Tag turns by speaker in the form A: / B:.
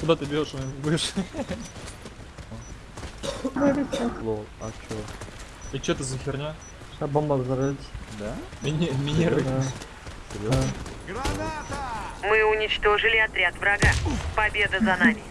A: Куда ты бьешь, будешь?
B: Лол, а чё?
A: И чё это за херня?
C: Сейчас бомба взорвется.
B: Да?
A: Мини минеры.
C: Да.
B: Граната!
D: Мы уничтожили отряд врага. Победа за нами.